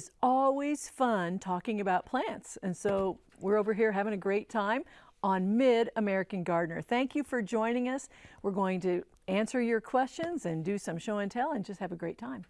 is always fun talking about plants. And so we're over here having a great time on Mid-American Gardener. Thank you for joining us. We're going to answer your questions and do some show and tell and just have a great time.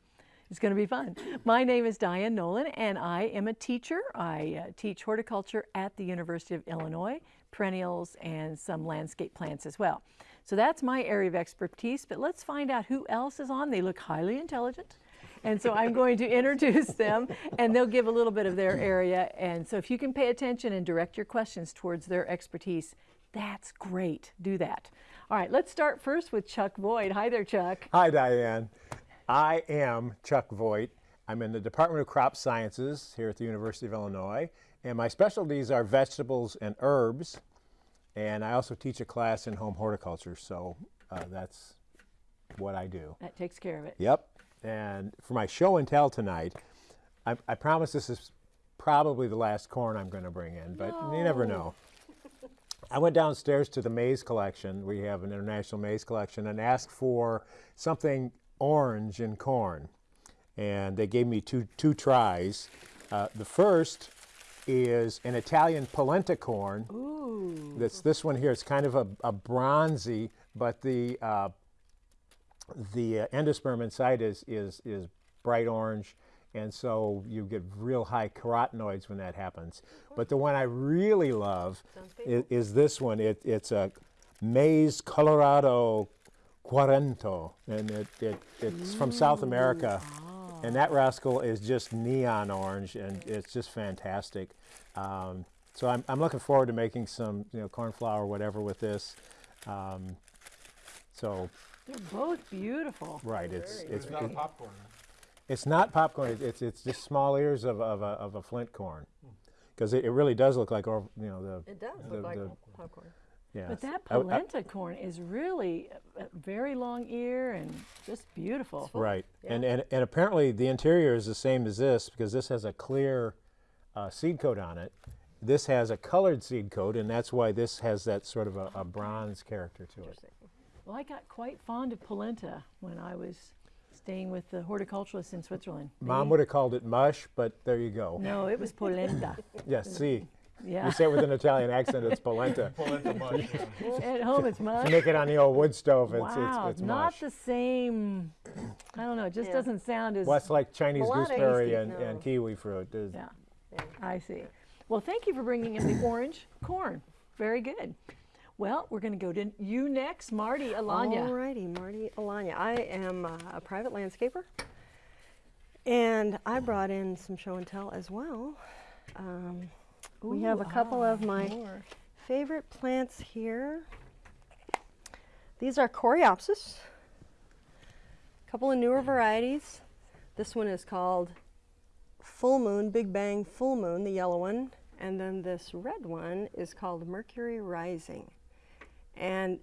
It's going to be fun. My name is Diane Nolan and I am a teacher. I uh, teach horticulture at the University of Illinois, perennials and some landscape plants as well. So that's my area of expertise, but let's find out who else is on. They look highly intelligent. And so I'm going to introduce them and they'll give a little bit of their area. And so if you can pay attention and direct your questions towards their expertise, that's great. Do that. All right, let's start first with Chuck Voigt. Hi there, Chuck. Hi, Diane. I am Chuck Voigt. I'm in the Department of Crop Sciences here at the University of Illinois, and my specialties are vegetables and herbs, and I also teach a class in home horticulture, so uh, that's what I do. That takes care of it. Yep. And for my show and tell tonight, I, I promise this is probably the last corn I'm going to bring in, but no. you never know. I went downstairs to the maize collection. We have an international maize collection and asked for something orange in corn. And they gave me two, two tries. Uh, the first is an Italian polenta corn. Ooh. That's this one here. It's kind of a, a bronzy, but the uh, the uh, endosperm inside is, is, is bright orange, and so you get real high carotenoids when that happens. But the one I really love is, is, this one. It, it's a maize Colorado Cuarento, and it, it, it's Ooh. from South America. Oh. And that rascal is just neon orange, and it's just fantastic. Um, so I'm, I'm looking forward to making some, you know, corn flour or whatever with this. Um, so they're both beautiful. Right. It's it's, it's not popcorn. It's not popcorn. It's it's just small ears of of a, of a flint corn, because it, it, really does look like you know the. It does the, look like the, popcorn. Yeah. But that polenta I, I, corn is really a, a, very long ear and just beautiful. Right. Yeah. And, and and apparently the interior is the same as this because this has a clear uh, seed coat on it. This has a colored seed coat, and that's why this has that sort of a, a bronze character to it. Well, I got quite fond of polenta when I was staying with the horticulturalists in Switzerland. Mom would have called it mush, but there you go. No, it was polenta. yes, see. Yeah. You say it with an Italian accent, it's polenta. polenta mush. Yeah. At home, it's mush. You make it on the old wood stove, it's, wow, it's, it's not mush. the same, I don't know, it just yeah. doesn't sound as... Well, it's like Chinese gooseberry and, no. and, kiwi fruit. Yeah. yeah, I see. Well, thank you for bringing in the orange corn. Very good. Well, we're going to go to you next, Marty Alanya. All righty, Marty Alanya. I am uh, a private landscaper, and I brought in some show and tell as well. Um, Ooh, we have a couple of my more. favorite plants here. These are Coreopsis, a couple of newer varieties. This one is called Full Moon, Big Bang Full Moon, the yellow one. And then this red one is called Mercury Rising. And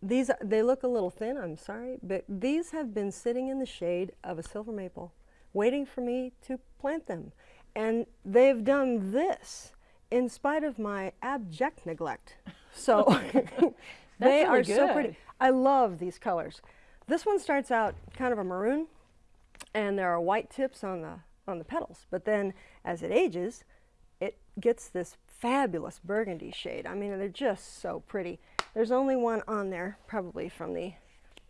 these, they look a little thin, I'm sorry, but these have been sitting in the shade of a silver maple, waiting for me to plant them. And they've done this in spite of my abject neglect. So they really are good. so pretty. I love these colors. This one starts out kind of a maroon, and there are white tips on the on the petals. But then as it ages, it gets this fabulous burgundy shade. I mean, they're just so pretty. There's only one on there, probably from the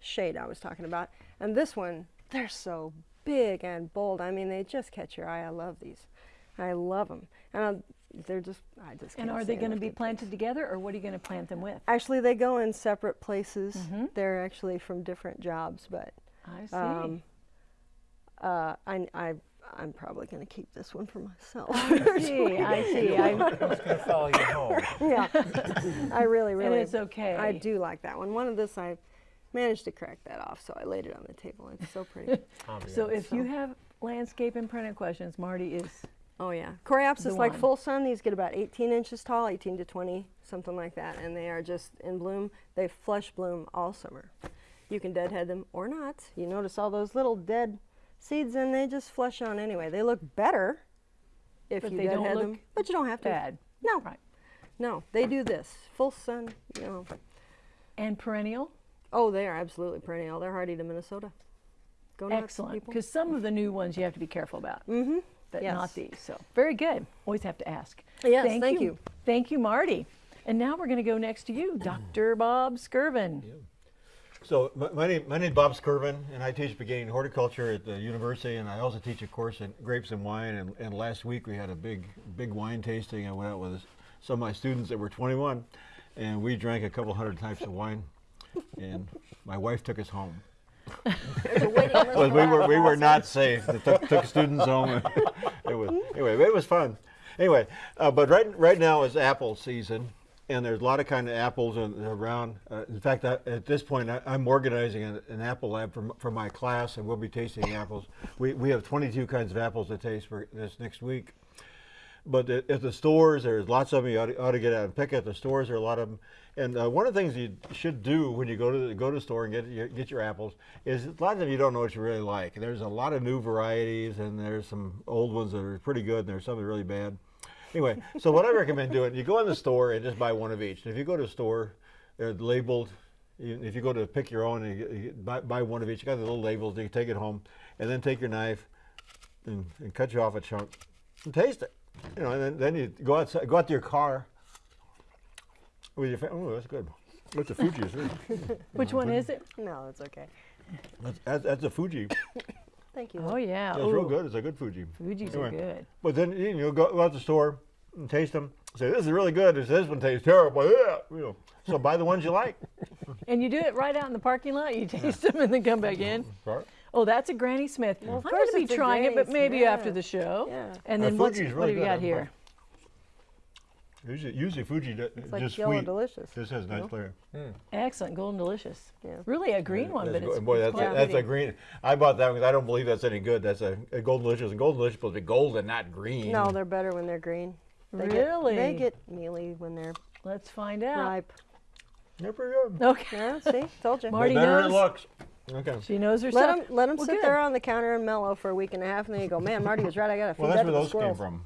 shade I was talking about. And this one, they're so big and bold. I mean, they just catch your eye. I love these. I love them. And I'll, they're just, I just And are they going to be planted together or what are you going to plant them with? Actually, they go in separate places. Mm -hmm. They're actually from different jobs, but. I see. Um, uh, I, I I'm probably going to keep this one for myself. I see, I see. I'm just going to follow you home. Yeah, I really, really. And it's okay. I do like that one. One of this, I managed to crack that off, so I laid it on the table. It's so pretty. so if so. you have landscape and printed questions, Marty is Oh yeah, Coreopsis like full sun. These get about 18 inches tall, 18 to 20, something like that, and they are just in bloom. They flush bloom all summer. You can deadhead them or not. You notice all those little dead seeds and they just flush on anyway. They look better if but you they deadhead don't them, but you don't have to. Bad. No. Right. No, they do this full sun. You know. And perennial. Oh, they are absolutely perennial. They're hardy to Minnesota. go Excellent. Because some of the new ones you have to be careful about. Mm-hmm. but Yes. not these. So very good. Always have to ask. Yes, thank you. Thank you, Marty. And now we're going to go next to you, Dr. Bob Skirvin. So my, my name my name is Bob Skirvin, and I teach beginning horticulture at the university, and I also teach a course in grapes and wine. And, and last week we had a big big wine tasting. I went out with some of my students that were 21, and we drank a couple hundred types of wine. And my wife took us home. We were we were not safe. They took, took students home. it was anyway. It was fun. Anyway, uh, but right right now is apple season, and there's a lot of kind of apples around. Uh, in fact, I, at this point, I, I'm organizing an, an apple lab for, for my class, and we'll be tasting apples. We we have 22 kinds of apples to taste for this next week. But at, at the stores, there's lots of them. You ought to, ought to get out and pick at the stores. There are a lot of them. And uh, one of the things you should do when you go to the, go to the store and get your, get your apples is a lot of them you don't know what you really like. There's a lot of new varieties, and there's some old ones that are pretty good, and there's some that are really bad. Anyway, so what I recommend doing, you go in the store and just buy one of each. And if you go to a store, they're labeled. If you go to pick your own, and you, you buy, buy one of each. You got the little labels. You can take it home, and then take your knife and, and cut you off a chunk and taste it. You know, and then, then you go outside, go out to your car with your family. Oh, that's good. That's a Fuji. isn't it? Which one is it? No, it's okay. That's, that's, that's a Fuji. Thank you. Oh, yeah. That's real Ooh, good. It's a good Fuji. Fuji's Anyway. are good. But then you know, go, go out to the store and taste them. Say this is really good. This, this one tastes terrible. Yeah, you know. So buy the ones you like. And you do it right out in the parking lot. You taste them and then come back in. Right. Oh, that's a Granny Smith. Well, I'm going to be trying it, but Granny maybe after the show. Yeah. And Uh, then what's, Fuji's what really do you got I'm here? Usually, usually Fuji d- It's like just yellow sweet. delicious. This has nice know? flavor. Hmm. Excellent, golden delicious. Yeah. Really a green one, but go- it's, boy, it's that's, quite a, that's a green. I bought that because I don't believe that's any good. That's a, a golden delicious, and golden delicious supposed to be golden, not green. No, they're better when they're green. They Really? Get, they get mealy when they're Let's find out. ripe. they're pretty good. Okay. Yeah, see, told you. Marty better than it knows. looks. Okay. She knows her Let stuff. them let them Well, sit good. there on the counter and mellow for a week and a half, and then you go, man, Marty was right. I got to feed Well, that that's to where the those came from.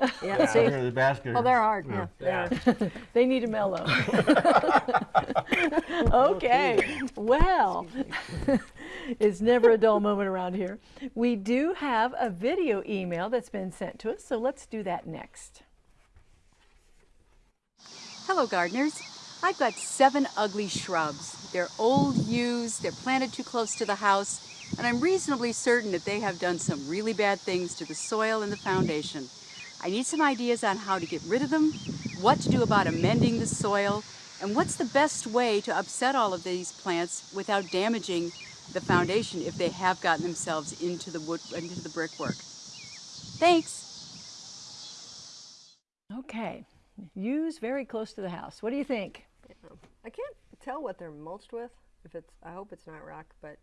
Yeah, Yeah, see. here, the basket. Oh, they're hard. Yeah, Yeah. they. They need a mellow. okay. Well, it's never a dull moment around here. We do have a video email that's been sent to us, so let's do that next. Hello, gardeners. I've got seven ugly shrubs. They're old used, they're planted too close to the house, and I'm reasonably certain that they have done some really bad things to the soil and the foundation. I need some ideas on how to get rid of them, what to do about amending the soil, and what's the best way to upset all of these plants without damaging the foundation if they have gotten themselves into the wood into the brickwork. Thanks. Okay. Use very close to the house. What do you think? I can't tell what they're mulched with. If it's, I hope it's not rock, but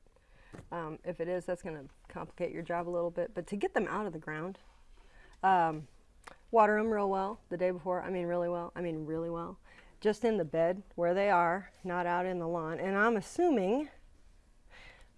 um, if it is, that's going to complicate your job a little bit. But to get them out of the ground, um, water them real well the day before. I mean, really well. I mean, really well. Just in the bed where they are, not out in the lawn. And I'm assuming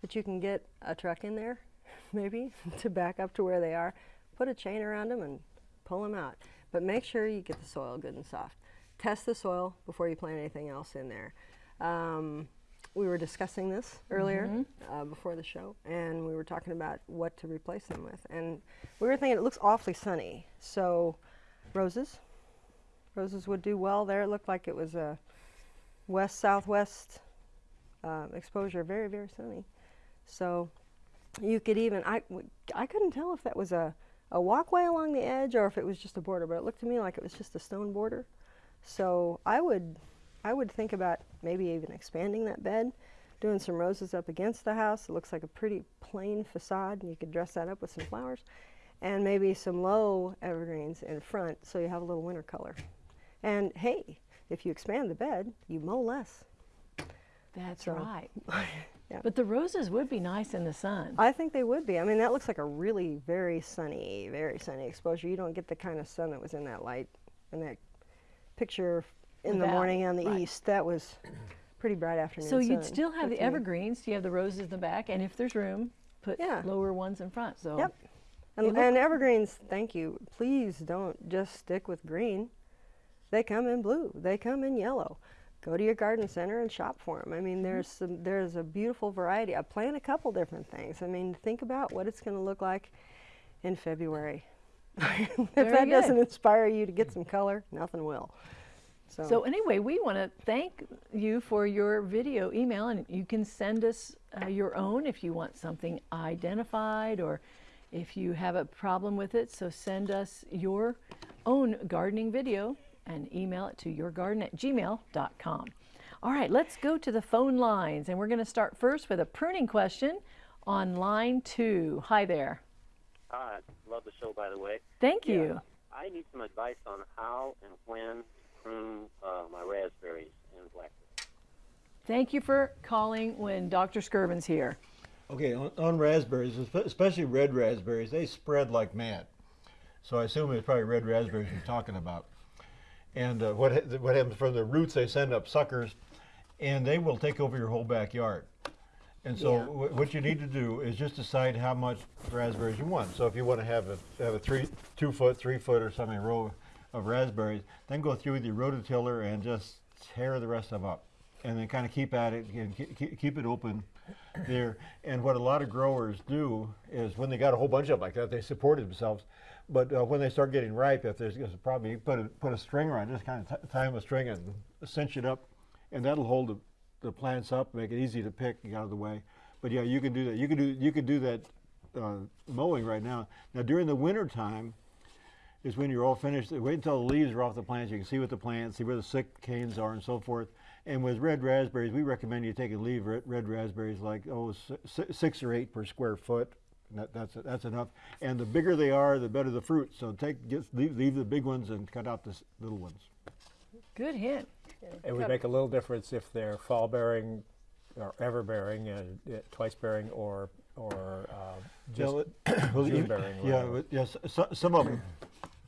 that you can get a truck in there, maybe, to back up to where they are. Put a chain around them and pull them out. But make sure you get the soil good and soft. Test the soil before you plant anything else in there. Um, we were discussing this earlier uh, before the show, and we were talking about what to replace them with. And we were thinking it looks awfully sunny, so roses. Roses would do well there. It looked like it was a west southwest uh, exposure, very very sunny. So you could even I w- I couldn't tell if that was a a walkway along the edge or if it was just a border, but it looked to me like it was just a stone border. So I would I would think about maybe even expanding that bed, doing some roses up against the house. It looks like a pretty plain facade, and you could dress that up with some flowers, and maybe some low evergreens in front, so you have a little winter color. And hey, if you expand the bed, you mow less. That's So- right. Yeah. But the roses would be nice in the sun. I think they would be. I mean, that looks like a really very sunny, very sunny exposure. You don't get the kind of sun that was in that light, in that picture in the morning on the right. east. That was pretty bright afternoon. So you'd sun, still have the evergreens. You have the roses in the back, and if there's room, put Yeah. lower ones in front. So Yep. And, and evergreens, thank you. Please don't just stick with green. They come in blue. They come in yellow. go to your garden center and shop for them. I mean, Mm-hmm. there's some, there's a beautiful variety. I plant a couple different things. I mean, think about what it's going to look like in February. if Very that good. doesn't inspire you to get some color, nothing will. So, So anyway, we want to thank you for your video email, and you can send us uh, your own if you want something identified or if you have a problem with it. So send us your own gardening video and email it to yourgarden at gmail.com. All right, let's go to the phone lines, and we're going to start first with a pruning question on line two. Hi there. Hi, love the show, by the way. Thank Yeah, you. I need some advice on how and when to prune uh, my raspberries and blackberries. Thank you for calling when Dr. Skirvin's here. Okay, on, on raspberries, especially red raspberries, they spread like mad. So I assume it's probably red raspberries you're talking about. And uh, what what happens from the roots? They send up suckers, and they will take over your whole backyard. And so Yeah. wh- what you need to do is just decide how much raspberries you want. So if you want to have a have a three, two foot, three foot, or something row of raspberries, then go through with your rototiller and just tear the rest of them up, and then kind of keep at it and keep, it open there. And what a lot of growers do is when they got a whole bunch of them like that, they support themselves. But uh, when they start getting ripe, if there's, there's a problem, you put a, put a string around, just kind of tie them a string and cinch it up, and that'll hold the, the plants up, make it easy to pick out of the way. But yeah, you can do that. You can do you can do that uh, mowing right now. Now during the winter time is when you're all finished. Wait until the leaves are off the plants. You can see what the plants, see where the sick canes are, and so forth. And with red raspberries, we recommend you take and leave red, red raspberries like oh si- si- six or eight per square foot. That, that's that's enough. And the bigger they are, the better the fruit. So take get, leave, leave the big ones and cut out the little ones. Good hint. It would make a little difference if they're fall bearing or ever bearing, uh, twice bearing, or or uh, just well, June bearing, Yeah, whatever. yes, so, some of them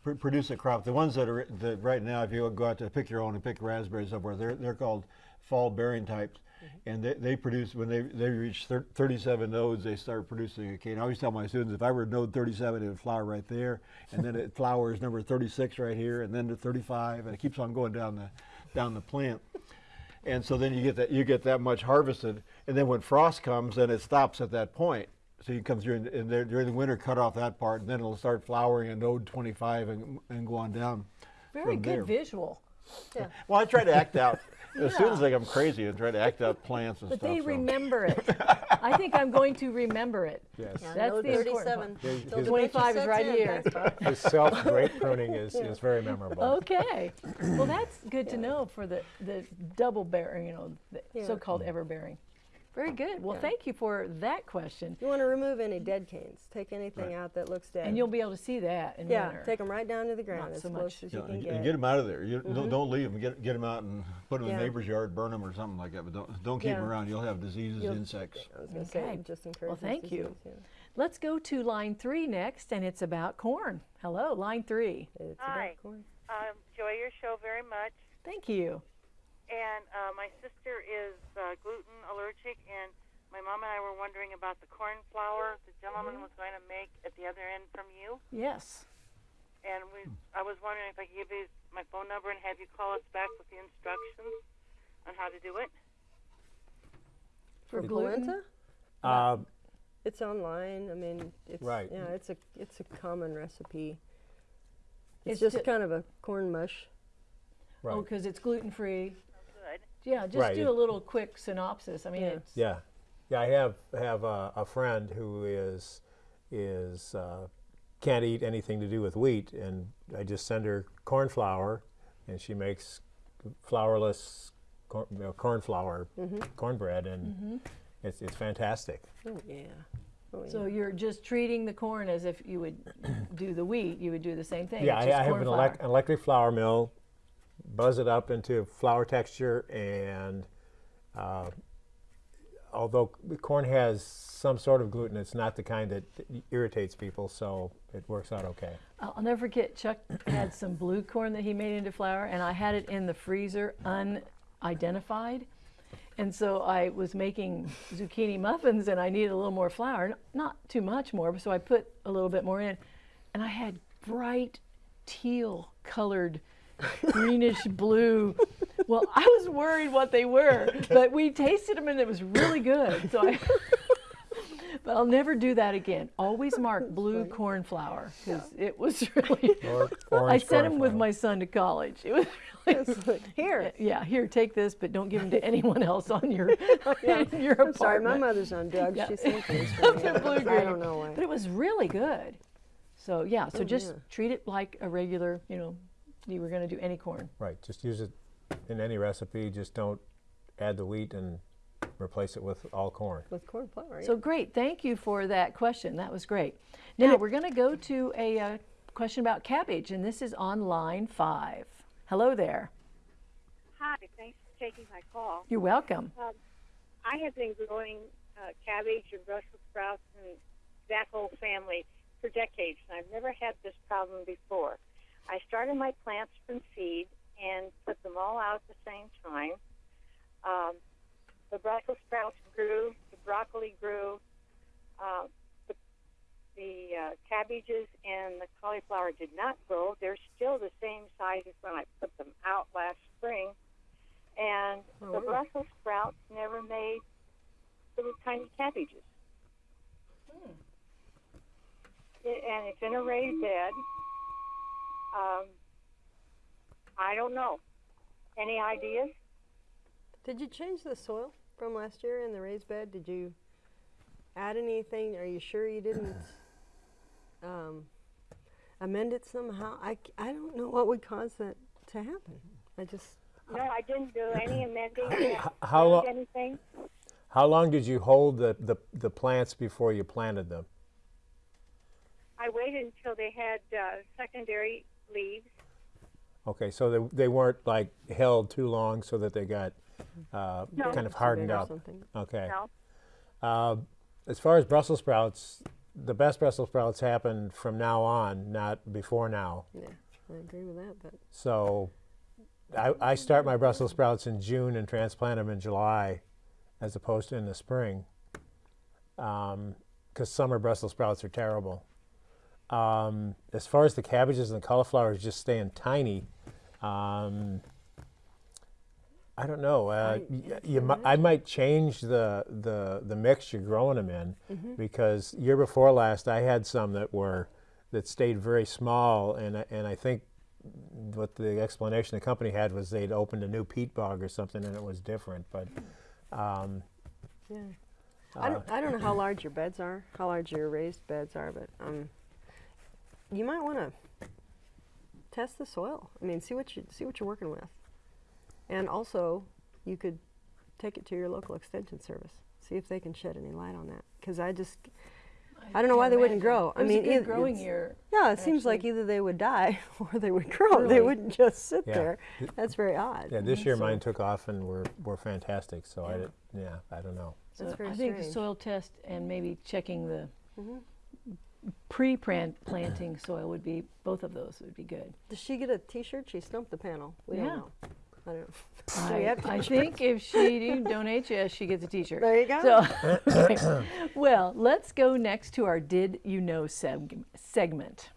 pr- produce a crop. The ones that are that right now, if you go out to pick your own and pick raspberries somewhere, they're they're called fall bearing types, Mm-hmm. and they, they produce when they they reach thir- 37 nodes, they start producing a cane. I always tell my students if I were node 37, it would flower right there, and then it flowers number 36 right here, and then to 35, and it keeps on going down the down the plant. And so then you get that you get that much harvested, and then when frost comes, then it stops at that point. So you come through and, and there, during the winter, cut off that part, and then it'll start flowering at node 25 and, and go on down. Very good there. visual. Well, I try to act out. The students think I'm crazy and try to act out plants and But stuff. But they so. remember it. I think I'm going to remember it. yes. Yeah, That's node the important 37. His- Till his- 25 is right in. here. Thanks, His self great pruning is, is very memorable. Okay. Well, that's good to know for the, the double bearing, you know, the Yeah. so-called ever bearing. Very good. Well, Yeah. thank you for that question. You want to remove any dead canes. Take anything out that looks dead. And you'll be able to see that in yeah, winter. take them right down to the ground Not as so close much. as Yeah, you can and, get. and get them out of there. You don't, mm-hmm. don't leave them. Get get them out and put them in the neighbor's yard, burn them or something like that. But don't don't keep them around. You'll have diseases, You'll- insects. I was going to Okay. say, just encourage thank you. disease. Let's go to line three next, and it's about corn. Hello, line three. It's Hi. about corn. I enjoy your show very much. Thank you. And uh, my sister is uh, gluten allergic, and my mom and I were wondering about the corn flour the gentleman was going to make at the other end from you. Yes. And we, I was wondering if I could give you my phone number and have you call us back with the instructions on how to do it. For For gluten? polenta, Uh, it's online. I mean, it's Right. Yeah, it's a it's a common recipe. It's It's, just ju- kind of a corn mush. right. Oh, because it's gluten free. Good. Yeah, just Right. do a little quick synopsis. I mean, Yeah. it's Yeah, yeah. I have have a, a friend who is is uh, can't eat anything to do with wheat, and I just send her corn flour, and she makes flourless corn, you know, corn flour cornbread, and it's it's fantastic. Oh yeah. Oh, so you're just treating the corn as if you would do the wheat. You would do the same thing. Yeah, I, I have an flour. elec- electric flour mill, buzz it up into flour texture, and uh, although corn has some sort of gluten, it's not the kind that irritates people, so it works out okay. I'll never forget Chuck had some blue corn that he made into flour, and I had it in the freezer unidentified. And so I was making zucchini muffins, and I needed a little more flour, not too much more, so I put a little bit more in, and I had bright teal colored, greenish blue Well, I was worried what they were, but we tasted them and it was really good. So I, but I'll never do that again. Always mark blue corn flour because it was really. Or I sent him with my son to college. It was really. Like, Here. Yeah, here, take this, but don't give them to anyone else on your in your I'm sorry, my mother's on drugs. Yeah. She sent these They're for me. blue I don't know why. But it was really good. So yeah, so Oh, just yeah. treat it like a regular, you know, you were going to do any corn. Right, just use it in any recipe, just don't add the wheat and replace it with all corn. With corn flour. So great, thank you for that question. That was great. Now we're going to go to a uh, question about cabbage, and this is on line five. Hello there. Hi, thanks for taking my call. You're welcome. I have been growing uh, cabbage and Brussels sprouts and that whole family for decades, and I've never had this problem before. Started my plants from seed and put them all out at the same time. Um, the Brussels sprouts grew, the broccoli grew, uh, the, the uh, cabbages and the cauliflower did not grow. They're still the same size as when I put them out last spring. And the Brussels sprouts never made little tiny cabbages. It, and it's in a raised bed. Um, I don't know. Any ideas? Did you change the soil from last year in the raised bed? Did you add anything? Are you sure you didn't um, amend it somehow? I, I don't know what would cause that to happen. I just, No, I didn't do any amending. how change lo- anything? How long did you hold the, the, the plants before you planted them? I waited until they had uh, secondary leaves. Okay, so they, they weren't like held too long so that they got uh, No. kind of hardened up. Okay. No. Uh, as far as Brussels sprouts, the best Brussels sprouts happen from now on, not before now. yeah, I agree with that. But So I, I start my Brussels sprouts in June and transplant them in July as opposed to in the spring because summer Brussels sprouts are terrible. Um, as far as the cabbages and the cauliflowers just staying tiny, um, I don't know. Uh, y- you, I might change the, the, the mix you're growing them in because year before last I had some that were that stayed very small and I- and I think what the explanation the company had was they'd opened a new peat bog or something and it was different. But um, yeah, I don't, I don't know how large your beds are, how large your raised beds are, but um, you might want to test the soil. I mean, see what you see what you're working with, and also you could take it to your local extension service, see if they can shed any light on that. Because I just, I don't know why they wouldn't grow. It I mean, a good either- growing year. Yeah, it seems like either they would die or they would grow. They wouldn't just sit Yeah. there. That's very odd. yeah, this year So- mine took off and were, were fantastic. So I did, yeah, I don't know. So That's very I think the soil test and maybe checking the Mhm. pre-planting soil would be both of those would be good. Does she get a T-shirt? She stumped the panel. We Yeah. don't know. I don't know. Do we I, have I t-shirts? think if she donates, yes, uh, she gets a T-shirt. There you go. So, well, let's go next to our "Did You Know" seg- segment.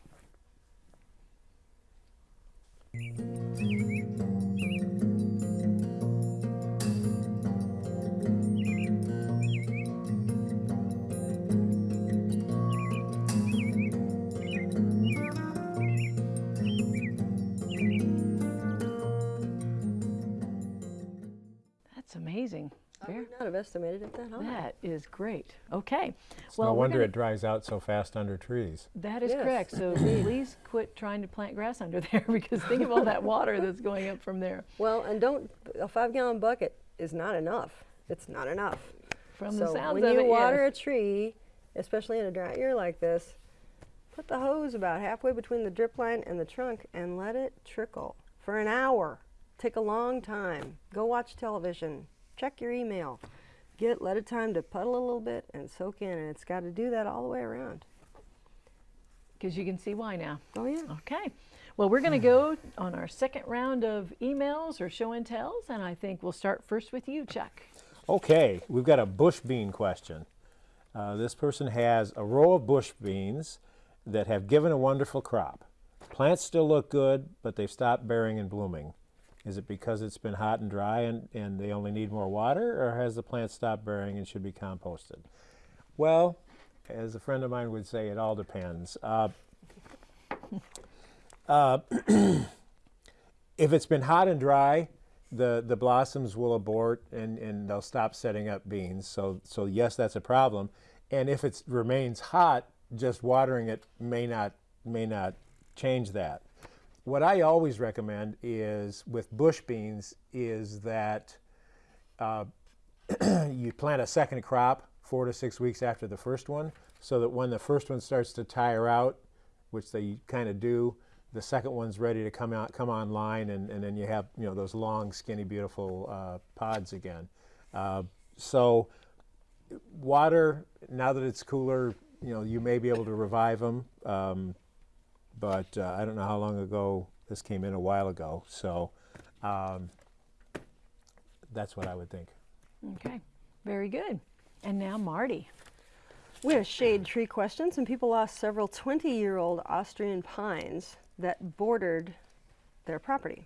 Amazing. I would not have estimated it that high. That is great. Okay. It's well, no wonder gonna- it dries out so fast under trees. That is Yes, correct. So please quit trying to plant grass under there because think of all that water that's going up from there. Well, and don't a five-gallon bucket is not enough. It's not enough. From so the sounds when of you it, water yes. a tree, especially in a dry year like this, put the hose about halfway between the drip line and the trunk and let it trickle for an hour. Take a long time. Go watch television. Check your email. Get let it time to puddle a little bit and soak in, and it's got to do that all the way around. because you can see why now. Oh yeah. Okay. Well, we're going to go on our second round of emails or show and tells, and I think we'll start first with you, Chuck. Okay, we've got a bush bean question. Uh, this person has a row of bush beans that have given a wonderful crop. Plants still look good, but they've stopped bearing and blooming. Is it because it's been hot and dry and, and they only need more water, or has the plant stopped bearing and should be composted? Well, as a friend of mine would say, it all depends. Uh, uh, if it's been hot and dry, the, the blossoms will abort and, and they'll stop setting up beans. So, so yes, that's a problem. And if it remains hot, just watering it may not, may not change that. What I always recommend is with bush beans is that uh, you plant a second crop four to six weeks after the first one so that when the first one starts to tire out, which they kind of do, the second one's ready to come out, come online, and, and then you have you know those long, skinny, beautiful uh, pods again. Uh, so water now that it's cooler, you know you may be able to revive them, um, but uh, I don't know how long ago this came in a while ago. So um, that's what I would think. Okay, very good. And now Marty. We have shade tree questions, and people lost several 20 year old Austrian pines that bordered their property.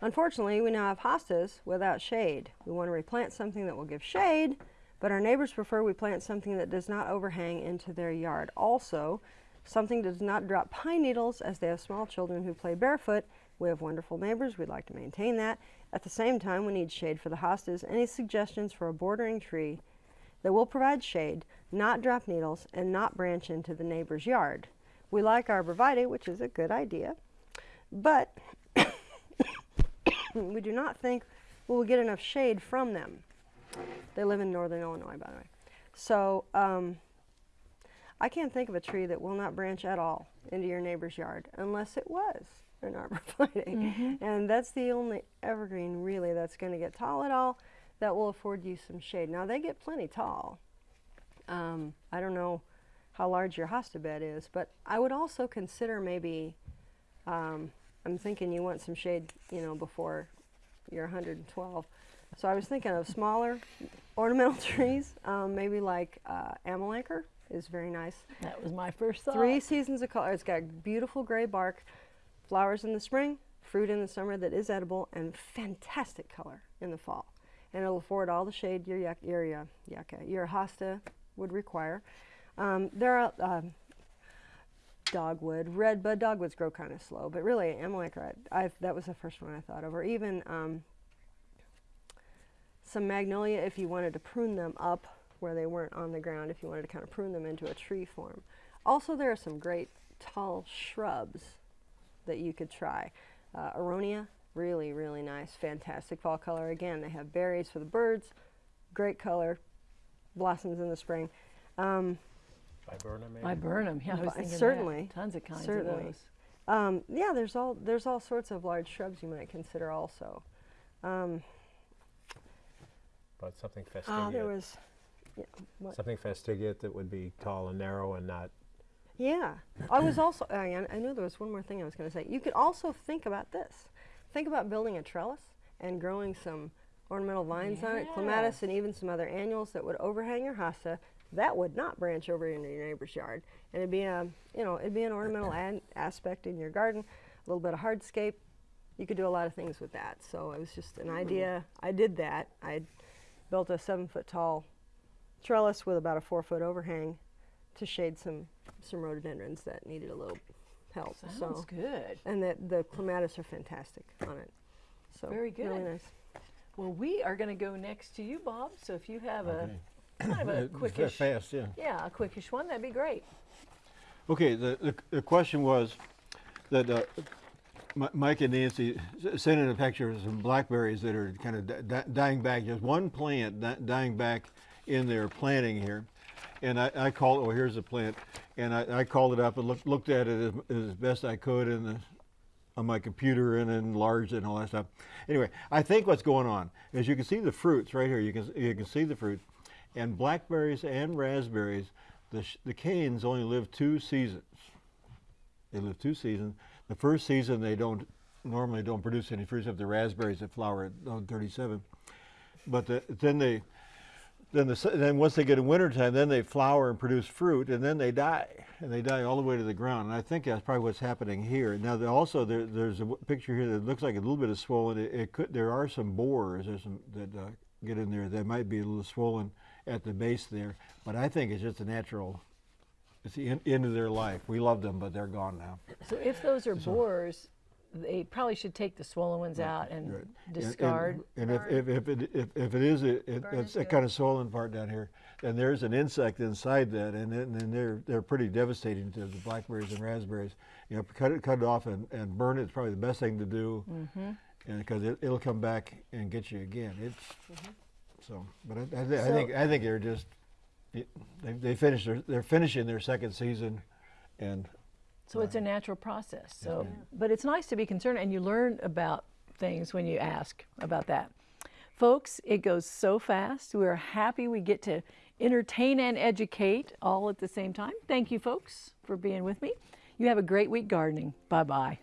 Unfortunately, we now have hostas without shade. We want to replant something that will give shade, but our neighbors prefer we plant something that does not overhang into their yard. Also, something does not drop pine needles as they have small children who play barefoot. We have wonderful neighbors. We'd like to maintain that. At the same time, we need shade for the hostas. Any suggestions for a bordering tree that will provide shade, not drop needles, and not branch into the neighbor's yard? We like arborvitae, which is a good idea, but we do not think we will get enough shade from them. They live in northern Illinois, by the way. So um, I can't think of a tree that will not branch at all into your neighbor's yard unless it was an arborvitae. And that's the only evergreen really that's going to get tall at all that will afford you some shade. Now they get plenty tall. Um, I don't know how large your hosta bed is, but I would also consider maybe, um, I'm thinking you want some shade, you know, before you're 112. So I was thinking of smaller ornamental trees, um, maybe like uh, amelanchier is very nice. That was my first thought. Three seasons of color. It's got beautiful gray bark, flowers in the spring, fruit in the summer that is edible, and fantastic color in the fall. And it'll afford all the shade your yak, your uh, yucca, your hosta would require. Um, there are um, dogwood, redbud. Dogwoods grow kind of slow, but really I, that was the first one I thought of, or even um, some magnolia if you wanted to prune them up where they weren't on the ground. If you wanted to kind of prune them into a tree form. Also, there are some great tall shrubs that you could try. Uh, aronia, really, really nice, fantastic fall color. Again, they have berries for the birds, great color, blossoms in the spring. Um, Viburnum, maybe? Viburnum, yeah, I was Vi- thinking that. certainly, Tons of kinds certainly. of those. um, yeah, there's all there's all sorts of large shrubs you might consider also. Um, But something ah, fastigiate. there was, yeah, what? something fastigiate that would be tall and narrow and not. Yeah, I was also. I, I knew there was one more thing I was going to say. You could also think about this. Think about building a trellis and growing some ornamental vines on it, clematis, and even some other annuals that would overhang your hosta. That would not branch over into your neighbor's yard, and it'd be a, you know, it'd be an ornamental ad- aspect in your garden. A little bit of hardscape. You could do a lot of things with that. So it was just an mm-hmm. idea. I did that. I built a seven foot tall trellis with about a four foot overhang to shade some some rhododendrons that needed a little help. Sounds so good. and that the clematis are fantastic on it. So Very Really good. nice. Well, we are going to go next to you, Bob. So if you have Okay. a kind of a quickish, Fast, yeah. yeah, a quickish one, that'd be great. Okay, the, the, the question was that uh, Mike and Nancy sent in a picture of some blackberries that are kind of di- di- dying back. Just one plant di- dying back in their planting here. And I, I called, oh, here's the plant. And I, I called it up and looked, looked at it as, as best I could in the, on my computer and enlarged it and all that stuff. Anyway, I think what's going on is you can see the fruits right here. You can, you can see the fruit. And blackberries and raspberries, the, the canes only live two seasons. They live two seasons. The first season they don't normally don't produce any fruits except the raspberries that flower at oh, 37. But the, then they then the then once they get in wintertime, then they flower and produce fruit, and then they die, and they die all the way to the ground. And I think that's probably what's happening here. Now, also there, there's a picture here that looks like a little bit of swollen. It, it could there are some borers some that uh, get in there that might be a little swollen at the base there, but I think it's just a natural. It's the en- end of their life. We love them, but they're gone now. So if those are borers, they probably should take the swollen ones out and Right. And- and- discard. And, if, if, if, it, if, if it is a, it, it's that kind of swollen part down here, then there's an insect inside that, and then, then they're they're pretty devastating to the blackberries and raspberries. You know, cut it cut it off and, and burn it is probably the best thing to do, mm-hmm. because it, it'll come back and get you again. It's so, but I, I, thi- I think I think they're just it, they they finished their they're finishing their second season, and So it's a natural process. So, but it's nice to be concerned, and you learn about things when you ask about that. Folks, it goes so fast. We're happy we get to entertain and educate all at the same time. Thank you, folks, for being with me. You have a great week gardening. Bye bye.